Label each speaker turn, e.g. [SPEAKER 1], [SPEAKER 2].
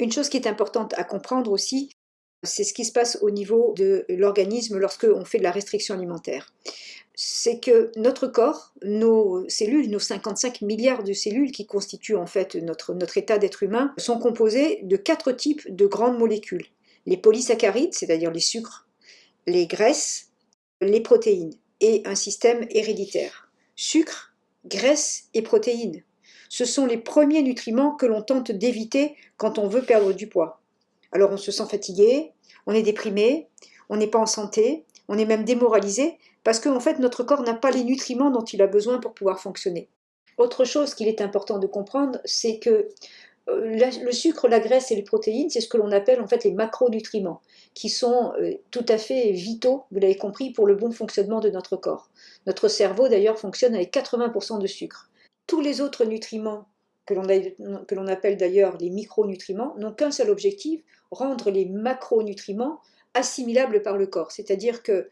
[SPEAKER 1] Une chose qui est importante à comprendre aussi, c'est ce qui se passe au niveau de l'organisme lorsque on fait de la restriction alimentaire. C'est que notre corps, nos cellules, nos 55 milliards de cellules qui constituent en fait notre, notre état d'être humain, sont composées de quatre types de grandes molécules. Les polysaccharides, c'est-à-dire les sucres, les graisses, les protéines et un système héréditaire. Sucre, graisse et protéines. Ce sont les premiers nutriments que l'on tente d'éviter quand on veut perdre du poids. Alors on se sent fatigué, on est déprimé, on n'est pas en santé, on est même démoralisé parce qu'en fait notre corps n'a pas les nutriments dont il a besoin pour pouvoir fonctionner. Autre chose qu'il est important de comprendre, c'est que euh, le sucre, la graisse et les protéines, c'est ce que l'on appelle en fait les macronutriments, qui sont euh, tout à fait vitaux, vous l'avez compris, pour le bon fonctionnement de notre corps. Notre cerveau d'ailleurs fonctionne avec 80% de sucre. Tous les autres nutriments, que l'on appelle d'ailleurs les micronutriments, n'ont qu'un seul objectif, rendre les macronutriments assimilables par le corps. C'est-à-dire que